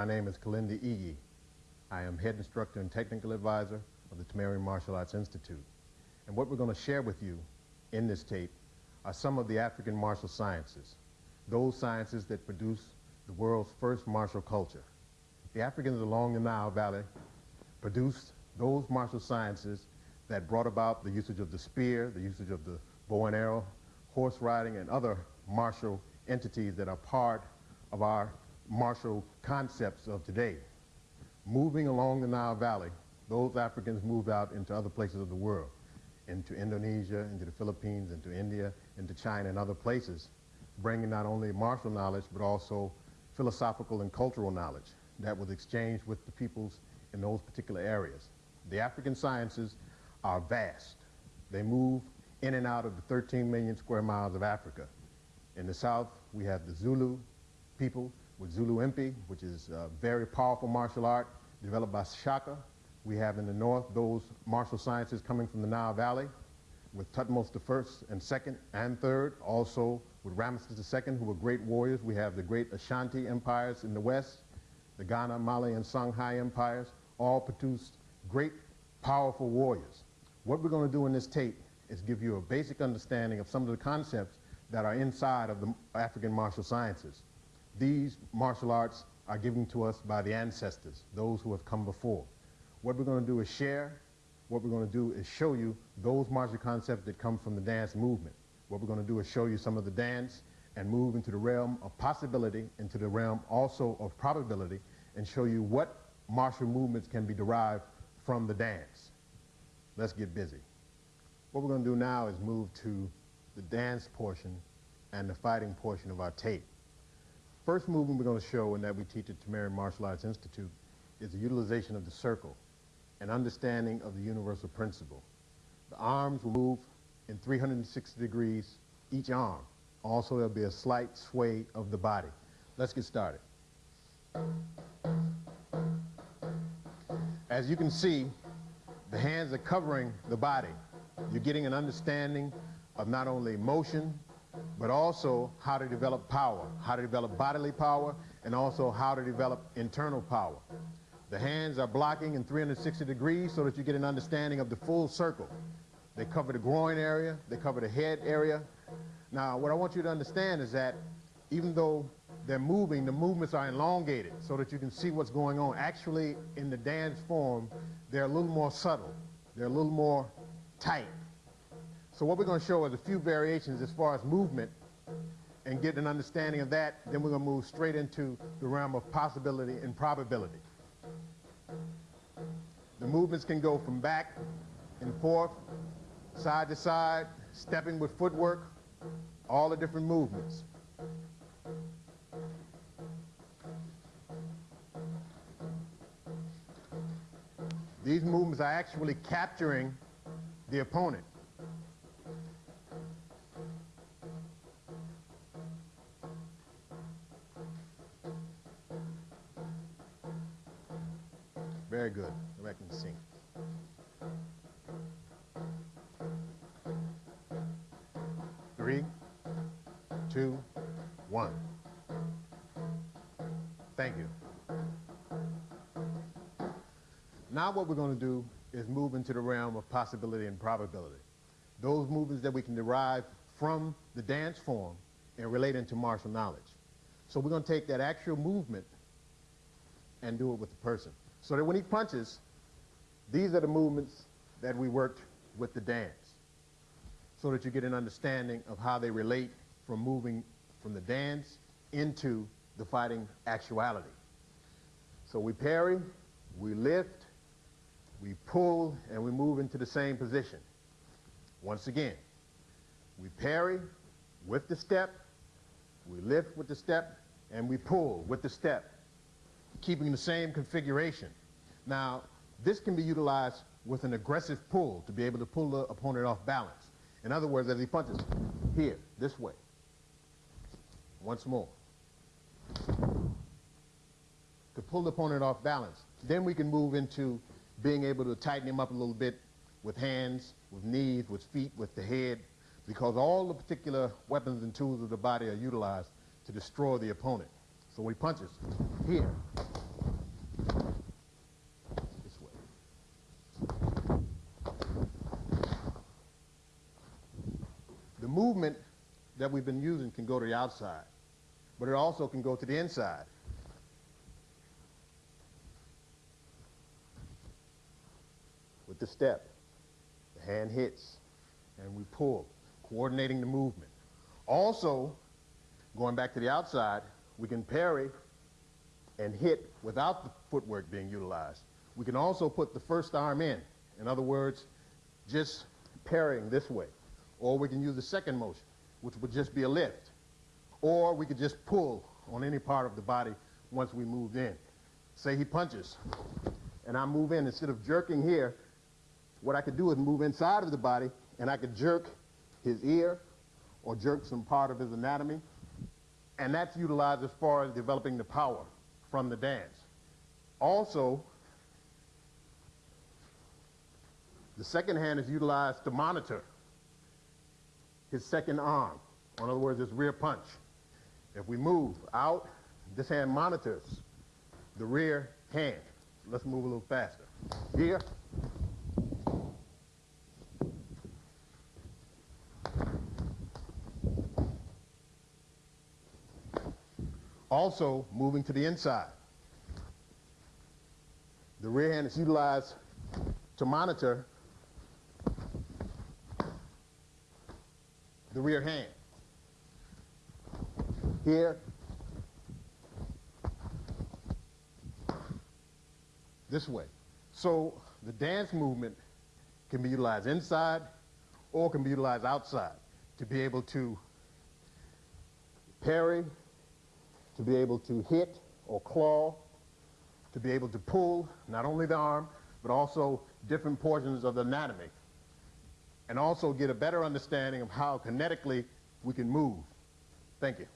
My name is Kilindi Iyi. I am head instructor and technical advisor of the Tamerrian Martial Arts Institute. And what we're going to share with you in this tape are some of the African martial sciences, those sciences that produce the world's first martial culture. The Africans along the Nile Valley produced those martial sciences that brought about the usage of the spear, the usage of the bow and arrow, horse riding, and other martial entities that are part of our martial concepts of today. Moving along the Nile Valley, those Africans moved out into other places of the world, into Indonesia, into the Philippines, into India, into China, and other places, bringing not only martial knowledge, but also philosophical and cultural knowledge that was exchanged with the peoples in those particular areas. The African sciences are vast. They move in and out of the 13 million square miles of Africa. In the south, we have the Zulu people with Zulu Impi, which is a very powerful martial art developed by Shaka. We have in the north those martial sciences coming from the Nile Valley with Thutmose I and II and III, also with Ramesses II, who were great warriors. We have the great Ashanti empires in the west, the Ghana, Mali, and Songhai empires, all produced great, powerful warriors. What we're going to do in this tape is give you a basic understanding of some of the concepts that are inside of the African martial sciences. These martial arts are given to us by the ancestors, those who have come before. What we're going to do is share. What we're going to do is show you those martial concepts that come from the dance movement. What we're going to do is show you some of the dance and move into the realm of possibility, into the realm also of probability, and show you what martial movements can be derived from the dance. Let's get busy. What we're going to do now is move to the dance portion and the fighting portion of our tape. First movement we're going to show and that we teach at Tamerrian Martial Arts Institute is the utilization of the circle and understanding of the universal principle. The arms will move in 360 degrees each arm. Also, there'll be a slight sway of the body. Let's get started. As you can see, the hands are covering the body. You're getting an understanding of not only motion, but also how to develop power, how to develop bodily power, and also how to develop internal power. The hands are blocking in 360 degrees so that you get an understanding of the full circle. They cover the groin area, they cover the head area. Now, what I want you to understand is that even though they're moving, the movements are elongated so that you can see what's going on. Actually, in the dance form, they're a little more subtle. They're a little more tight. So what we're going to show is a few variations as far as movement and get an understanding of that. Then we're going to move straight into the realm of possibility and probability. The movements can go from back and forth, side to side, stepping with footwork, all the different movements. These movements are actually capturing the opponent. Very good. Go back and sing. Three, two, one. Thank you. Now what we're going to do is move into the realm of possibility and probability. Those movements that we can derive from the dance form and relate into martial knowledge. So we're going to take that actual movement and do it with the person. So that when he punches, these are the movements that we worked with the dance. So that you get an understanding of how they relate from moving from the dance into the fighting actuality. So we parry, we lift, we pull, and we move into the same position. Once again, we parry with the step, we lift with the step, and we pull with the step keeping the same configuration. Now, this can be utilized with an aggressive pull to be able to pull the opponent off balance. In other words, as he punches here, this way. Once more. To pull the opponent off balance. Then we can move into being able to tighten him up a little bit with hands, with knees, with feet, with the head, because all the particular weapons and tools of the body are utilized to destroy the opponent. So when he punches here, this way. The movement that we've been using can go to the outside, but it also can go to the inside. With the step, the hand hits, and we pull, coordinating the movement. Also, going back to the outside, we can parry and hit without the footwork being utilized. We can also put the first arm in. In other words, just parrying this way. Or we can use the second motion, which would just be a lift. Or we could just pull on any part of the body once we moved in. Say he punches, and I move in. Instead of jerking here, what I could do is move inside of the body, and I could jerk his ear or jerk some part of his anatomy. And that's utilized as far as developing the power from the dance. Also, the second hand is utilized to monitor his second arm. or In other words, his rear punch. If we move out, this hand monitors the rear hand. Let's move a little faster. Here. Also, moving to the inside. The rear hand is utilized to monitor the rear hand. Here. This way. So the dance movement can be utilized inside or can be utilized outside to be able to parry, to be able to hit or claw, to be able to pull not only the arm, but also different portions of the anatomy, and also get a better understanding of how kinetically we can move. Thank you.